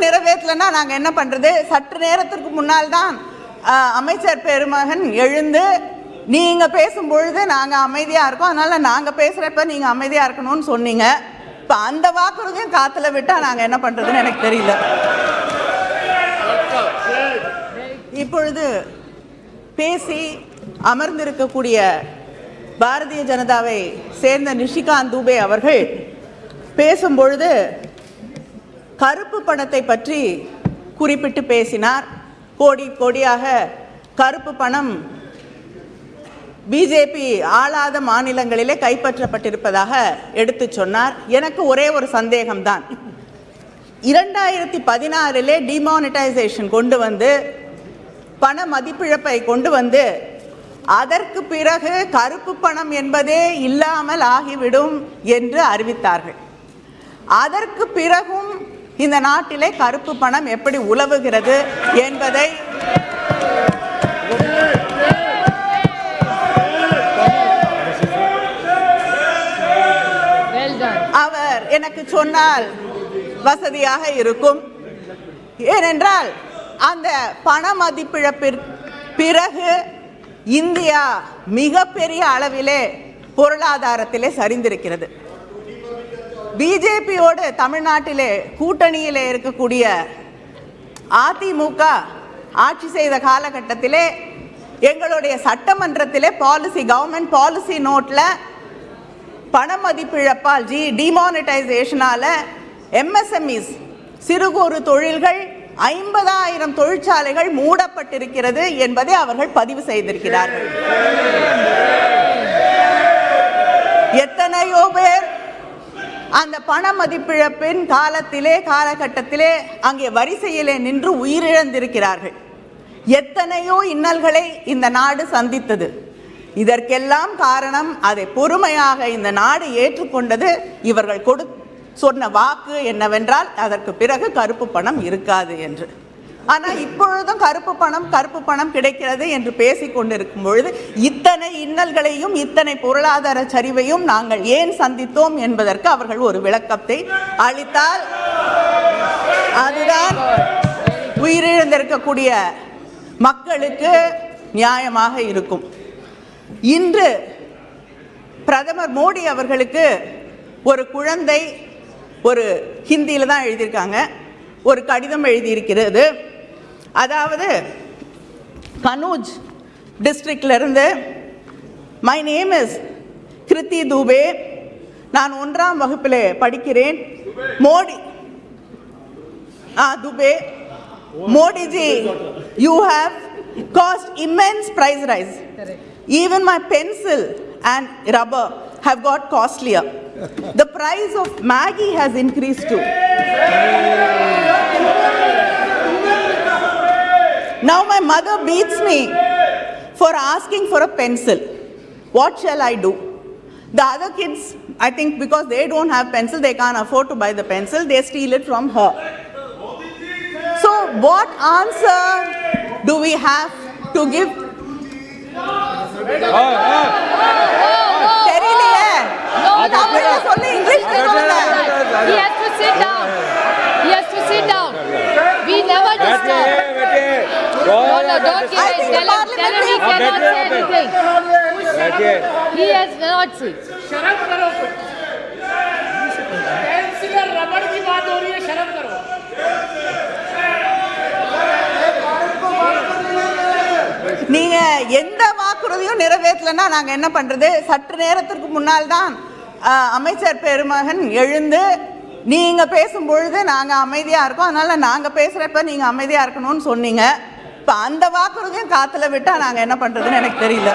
வாக்குறுதியும் நிறைவேற்றலைன்னா நாங்கள் என்ன பண்ணுறது சற்று நேரத்திற்கு முன்னால் தான் அமைச்சர் பெருமகன் எழுந்து நீங்கள் பேசும்பொழுது நாங்கள் அமைதியாக இருக்கோம். அதனால் நாங்கள் பேசுகிறப்ப நீங்கள் அமைதியாக இருக்கணும்னு சொன்னீங்க. இப்போ அந்த வாக்குறுதியும் காற்றுல விட்டால் நாங்கள் என்ன பண்ணுறதுன்னு எனக்கு தெரியல. இப்பொழுது பேசி அமர்ந்திருக்கக்கூடிய பாரதிய ஜனதாவை சேர்ந்த நிஷிகாந்த் தூபே அவர்கள் பேசும்பொழுது கருப்பு பணத்தை பற்றி குறிப்பிட்டு பேசினார். கோடி கோடியாக கருப்பு பணம் பிஜேபி ஆளாத மாநிலங்களிலே கைப்பற்றப்பட்டிருப்பதாக எடுத்து சொன்னார். எனக்கு ஒரே ஒரு சந்தேகம்தான். இரண்டாயிரத்தி பதினாறிலே டிமானிட்டைசேஷன் கொண்டு வந்து பண மதிப்பிழப்பை கொண்டு வந்து அதற்கு பிறகு கருப்பு பணம் என்பதே இல்லாமல் ஆகிவிடும் என்று அறிவித்தார்கள். அதற்கு பிறகும் இந்த நாட்டிலே கருப்பு பணம் எப்படி உலவுகிறது என்பதை அவர் எனக்கு சொன்னால் வசதியாக இருக்கும். ஏனென்றால் அந்த பண மதிப்பிழப்பிற்கு பிறகு இந்தியா மிகப்பெரிய அளவிலே பொருளாதாரத்திலே சரிந்திருக்கிறது. பிஜேபியோடு தமிழ்நாட்டிலே கூட்டணியிலே இருக்கக்கூடிய அதிமுக ஆட்சி செய்த காலகட்டத்திலே எங்களுடைய சட்டமன்றத்திலே பாலிசி கவர்மெண்ட் பாலிசி நோட்டில் பண மதிப்பிழப்பால் ஜி டிமானிட்டைசேஷனால் எம்எஸ்எம்இஸ் சிறு குறு தொழில்கள் ஐம்பதாயிரம் தொழிற்சாலைகள் மூடப்பட்டிருக்கிறது என்பதை அவர்கள் பதிவு செய்திருக்கிறார்கள். எத்தனையோ பேர் அந்த பண மதிப்பிழப்பின் காலத்திலே காலகட்டத்திலே அங்கே வரிசையிலே நின்று உயிரிழந்திருக்கிறார்கள். எத்தனையோ இன்னல்களை இந்த நாடு சந்தித்தது. இதற்கெல்லாம் காரணம் அதை பொறுமையாக இந்த நாடு ஏற்றுக்கொண்டது இவர்கள் கொடு சொன்ன வாக்கு என்னவென்றால் அதற்கு பிறகு கருப்பு பணம் இருக்காது என்று. ஆனால் இப்பொழுதும் கருப்பு பணம் கருப்பு பணம் கிடைக்கிறது என்று பேசிக்கொண்டிருக்கும் பொழுது இத்தனை இன்னல்களையும் இத்தனை பொருளாதார சரிவையும் நாங்கள் ஏன் சந்தித்தோம் என்பதற்கு அவர்கள் ஒரு விளக்கத்தை அளித்தால் அதுதான் உயிரிழந்திருக்கக்கூடிய மக்களுக்கு நியாயமாக இருக்கும். இன்று பிரதமர் மோடி அவர்களுக்கு ஒரு குழந்தை ஒரு ஹிந்தியில் தான் எழுதியிருக்காங்க. ஒரு கடிதம் எழுதியிருக்கிறது. அதாவது Kannauj டிஸ்ட்ரிக்ட்லேருந்து my name is Kriti Dubey நான் ஒன்றாம் வகுப்பில் படிக்கிறேன் மோடி ஆ Dubey Modiji you have caused immense price rise even my pencil and rubber have got costlier the price of Maggi has increase too Now my mother beats me for asking for a pencil. What shall I do? The other kids, I think because they don't have pencil, they can't afford to buy the pencil, they steal it from her. So what answer do we have to give? He has to sit down. don't give I it. think Tell him, tell him he parliament cannot say anything. He has not sit. शर्म करो pencil और रबड़ की बात हो रही है शर्म करो நீங்க எந்த வாக்குறுதியும் நிறைவேற்றலைன்னா நாங்க என்ன பண்றது சற்று நேரத்திற்கு முன்னால் தான் அஹ், அமைச்சர் பெருமகன் எழுந்து நீங்க பேசும் பொழுது நாங்க அமைதியா இருக்கோம் அதனால நாங்க பேசுறப்ப நீங்க அமைதியா இருக்கணும்னு சொன்னீங்க இப்போ அந்த வாக்குறுதியும் காற்றுல விட்டால் நாங்கள் என்ன பண்ணுறதுன்னு எனக்கு தெரியல.